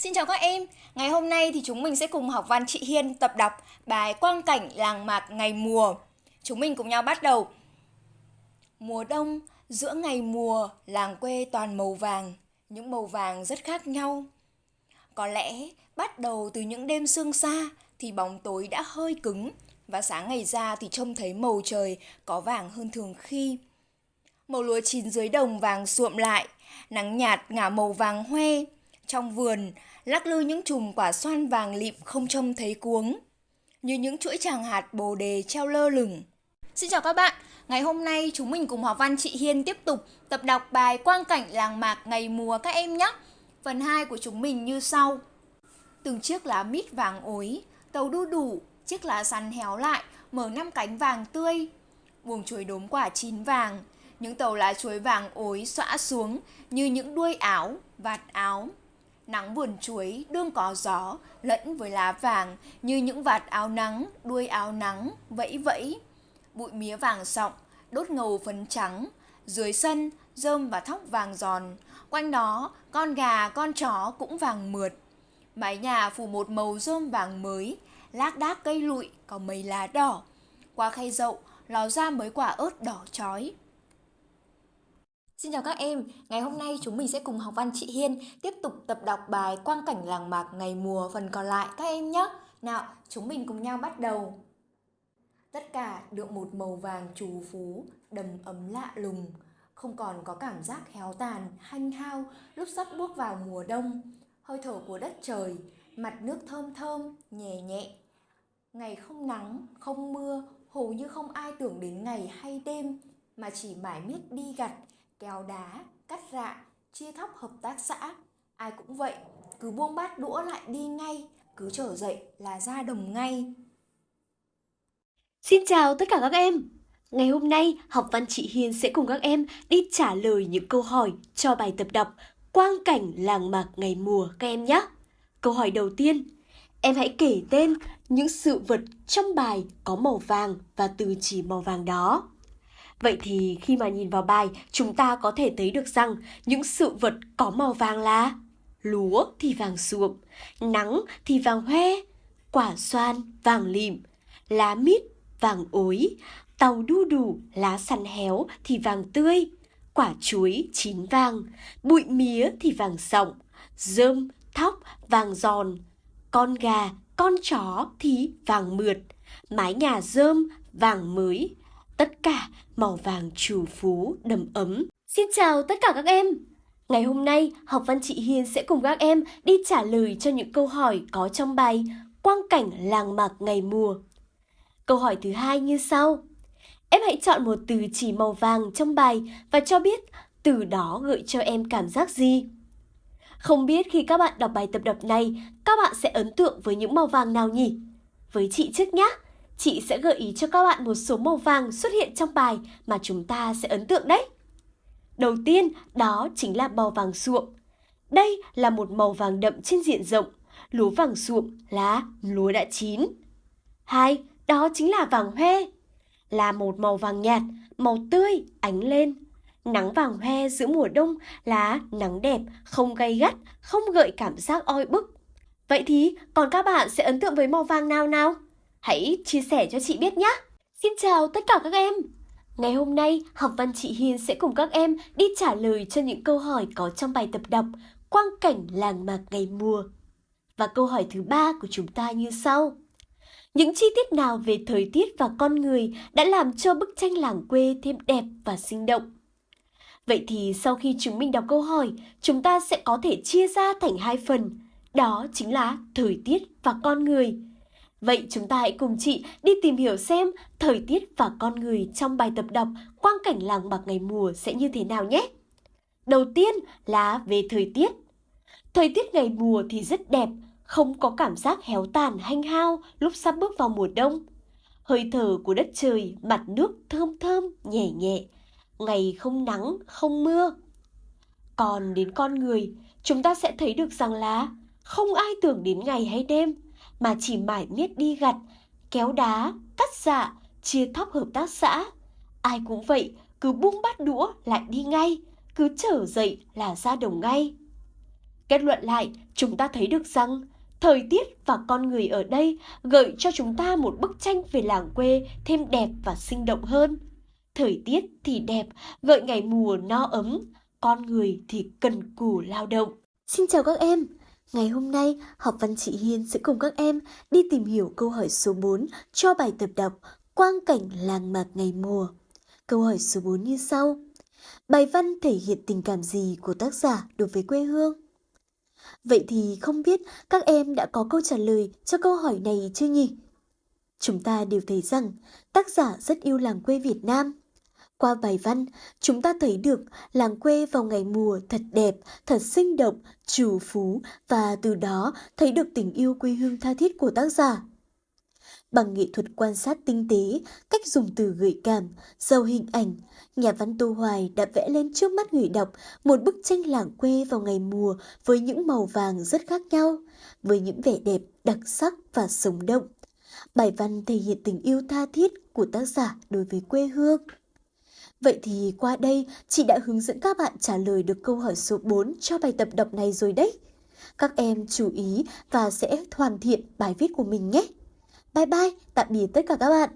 Xin chào các em, ngày hôm nay thì chúng mình sẽ cùng học văn chị Hiên tập đọc bài Quang cảnh làng mạc ngày mùa. Chúng mình cùng nhau bắt đầu. Mùa đông, giữa ngày mùa, làng quê toàn màu vàng, những màu vàng rất khác nhau. Có lẽ bắt đầu từ những đêm sương xa thì bóng tối đã hơi cứng và sáng ngày ra thì trông thấy màu trời có vàng hơn thường khi. Màu lúa chín dưới đồng vàng suộm lại, nắng nhạt ngả màu vàng hoe. Trong vườn, lắc lư những chùm quả xoan vàng lịm không trông thấy cuống, như những chuỗi tràng hạt bồ đề treo lơ lửng. Xin chào các bạn, ngày hôm nay chúng mình cùng học văn chị Hiên tiếp tục tập đọc bài Quang cảnh làng mạc ngày mùa các em nhé. Phần 2 của chúng mình như sau. Từng chiếc lá mít vàng ối, tàu đu đủ, chiếc lá sắn héo lại, mở năm cánh vàng tươi. Buồng chuối đốm quả chín vàng, những tàu lá chuối vàng ối xõa xuống như những đuôi áo, vạt áo. Nắng vườn chuối đương có gió lẫn với lá vàng như những vạt áo nắng, đuôi áo nắng, vẫy vẫy. Bụi mía vàng sọng, đốt ngầu phấn trắng. Dưới sân, rơm và thóc vàng giòn. Quanh đó, con gà, con chó cũng vàng mượt. Mái nhà phủ một màu rơm vàng mới, lác đác cây lụi có mấy lá đỏ. Qua khay dậu, ló ra mấy quả ớt đỏ chói. Xin chào các em, ngày hôm nay chúng mình sẽ cùng học văn chị Hiên tiếp tục tập đọc bài Quang cảnh làng mạc ngày mùa phần còn lại các em nhé. Nào, chúng mình cùng nhau bắt đầu. Tất cả được một màu vàng trù phú, đầm ấm lạ lùng, không còn có cảm giác héo tàn, hanh hao lúc sắp bước vào mùa đông. Hơi thở của đất trời, mặt nước thơm thơm, nhẹ nhẹ. Ngày không nắng, không mưa, hầu như không ai tưởng đến ngày hay đêm, mà chỉ mãi miết đi gặt, kéo đá, cắt rạ, chia thóc hợp tác xã. Ai cũng vậy, cứ buông bát đũa lại đi ngay, cứ trở dậy là ra đồng ngay. Xin chào tất cả các em! Ngày hôm nay, học văn chị Hiên sẽ cùng các em đi trả lời những câu hỏi cho bài tập đọc Quang cảnh làng mạc ngày mùa các em nhé. Câu hỏi đầu tiên, em hãy kể tên những sự vật trong bài có màu vàng và từ chỉ màu vàng đó. Vậy thì khi mà nhìn vào bài, chúng ta có thể thấy được rằng những sự vật có màu vàng là lúa thì vàng suộm, nắng thì vàng hoe, quả xoan vàng lìm, lá mít vàng ối, tàu đu đủ lá săn héo thì vàng tươi, quả chuối chín vàng, bụi mía thì vàng sọng, dơm thóc vàng giòn, con gà, con chó thì vàng mượt, mái nhà dơm vàng mới, tất cả màu vàng trù phú đầm ấm. Xin chào tất cả các em! Ngày hôm nay, học văn chị Hiên sẽ cùng các em đi trả lời cho những câu hỏi có trong bài Quang cảnh làng mạc ngày mùa. Câu hỏi thứ hai như sau. Em hãy chọn một từ chỉ màu vàng trong bài và cho biết từ đó gợi cho em cảm giác gì. Không biết khi các bạn đọc bài tập đọc này, các bạn sẽ ấn tượng với những màu vàng nào nhỉ? Với chị trước nhé! Chị sẽ gợi ý cho các bạn một số màu vàng xuất hiện trong bài mà chúng ta sẽ ấn tượng đấy. Đầu tiên, đó chính là màu vàng ruộng Đây là một màu vàng đậm trên diện rộng. Lúa vàng ruộng là lúa đã chín. Hai, đó chính là vàng hoe. Là một màu vàng nhạt, màu tươi, ánh lên. Nắng vàng hoe giữa mùa đông là nắng đẹp, không gay gắt, không gợi cảm giác oi bức. Vậy thì còn các bạn sẽ ấn tượng với màu vàng nào nào? Hãy chia sẻ cho chị biết nhé! Xin chào tất cả các em! Ngày hôm nay, học văn chị Hiền sẽ cùng các em đi trả lời cho những câu hỏi có trong bài tập đọc Quang cảnh làng mạc ngày mùa. Và câu hỏi thứ ba của chúng ta như sau. Những chi tiết nào về thời tiết và con người đã làm cho bức tranh làng quê thêm đẹp và sinh động? Vậy thì sau khi chúng mình đọc câu hỏi, chúng ta sẽ có thể chia ra thành hai phần. Đó chính là thời tiết và con người. Vậy chúng ta hãy cùng chị đi tìm hiểu xem thời tiết và con người trong bài tập đọc quang cảnh làng bạc ngày mùa sẽ như thế nào nhé. Đầu tiên là về thời tiết. Thời tiết ngày mùa thì rất đẹp, không có cảm giác héo tàn hanh hao lúc sắp bước vào mùa đông. Hơi thở của đất trời, mặt nước thơm thơm, nhẹ nhẹ, ngày không nắng, không mưa. Còn đến con người, chúng ta sẽ thấy được rằng là không ai tưởng đến ngày hay đêm, mà chỉ mải miết đi gặt, kéo đá, cắt dạ, chia thóc hợp tác xã. Ai cũng vậy, cứ buông bát đũa lại đi ngay, cứ trở dậy là ra đồng ngay. Kết luận lại, chúng ta thấy được rằng thời tiết và con người ở đây gợi cho chúng ta một bức tranh về làng quê thêm đẹp và sinh động hơn. Thời tiết thì đẹp, gợi ngày mùa no ấm, con người thì cần cù lao động. Xin chào các em! Ngày hôm nay, học văn chị Hiên sẽ cùng các em đi tìm hiểu câu hỏi số 4 cho bài tập đọc Quang cảnh làng mạc ngày mùa. Câu hỏi số 4 như sau. Bài văn thể hiện tình cảm gì của tác giả đối với quê hương? Vậy thì không biết các em đã có câu trả lời cho câu hỏi này chưa nhỉ? Chúng ta đều thấy rằng tác giả rất yêu làng quê Việt Nam. Qua bài văn, chúng ta thấy được làng quê vào ngày mùa thật đẹp, thật sinh động, trù phú và từ đó thấy được tình yêu quê hương tha thiết của tác giả. Bằng nghệ thuật quan sát tinh tế, cách dùng từ gợi cảm, giàu hình ảnh, nhà văn Tô Hoài đã vẽ lên trước mắt người đọc một bức tranh làng quê vào ngày mùa với những màu vàng rất khác nhau, với những vẻ đẹp đặc sắc và sống động. Bài văn thể hiện tình yêu tha thiết của tác giả đối với quê hương. Vậy thì qua đây, chị đã hướng dẫn các bạn trả lời được câu hỏi số 4 cho bài tập đọc này rồi đấy. Các em chú ý và sẽ hoàn thiện bài viết của mình nhé. Bye bye, tạm biệt tất cả các bạn.